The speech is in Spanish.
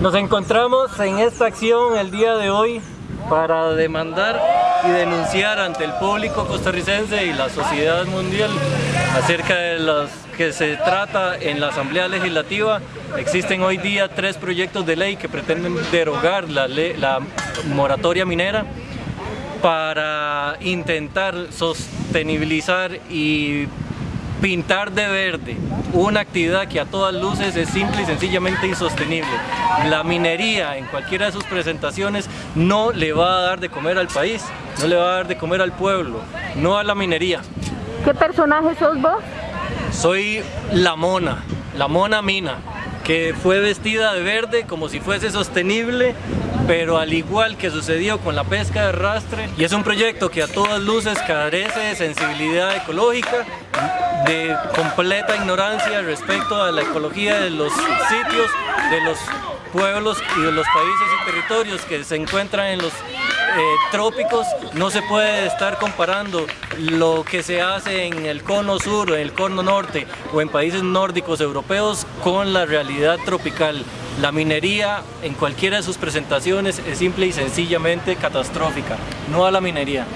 Nos encontramos en esta acción el día de hoy para demandar y denunciar ante el público costarricense y la sociedad mundial acerca de los que se trata en la Asamblea Legislativa. Existen hoy día tres proyectos de ley que pretenden derogar la, la moratoria minera para intentar sostenibilizar y pintar de verde una actividad que a todas luces es simple y sencillamente insostenible. La minería en cualquiera de sus presentaciones no le va a dar de comer al país, no le va a dar de comer al pueblo, no a la minería. ¿Qué personaje sos vos? Soy la mona, la mona mina, que fue vestida de verde como si fuese sostenible pero al igual que sucedió con la pesca de arrastre, y es un proyecto que a todas luces carece de sensibilidad ecológica, de completa ignorancia respecto a la ecología de los sitios, de los pueblos y de los países y territorios que se encuentran en los eh, trópicos no se puede estar comparando lo que se hace en el cono sur, en el cono norte o en países nórdicos europeos con la realidad tropical. La minería en cualquiera de sus presentaciones es simple y sencillamente catastrófica, no a la minería.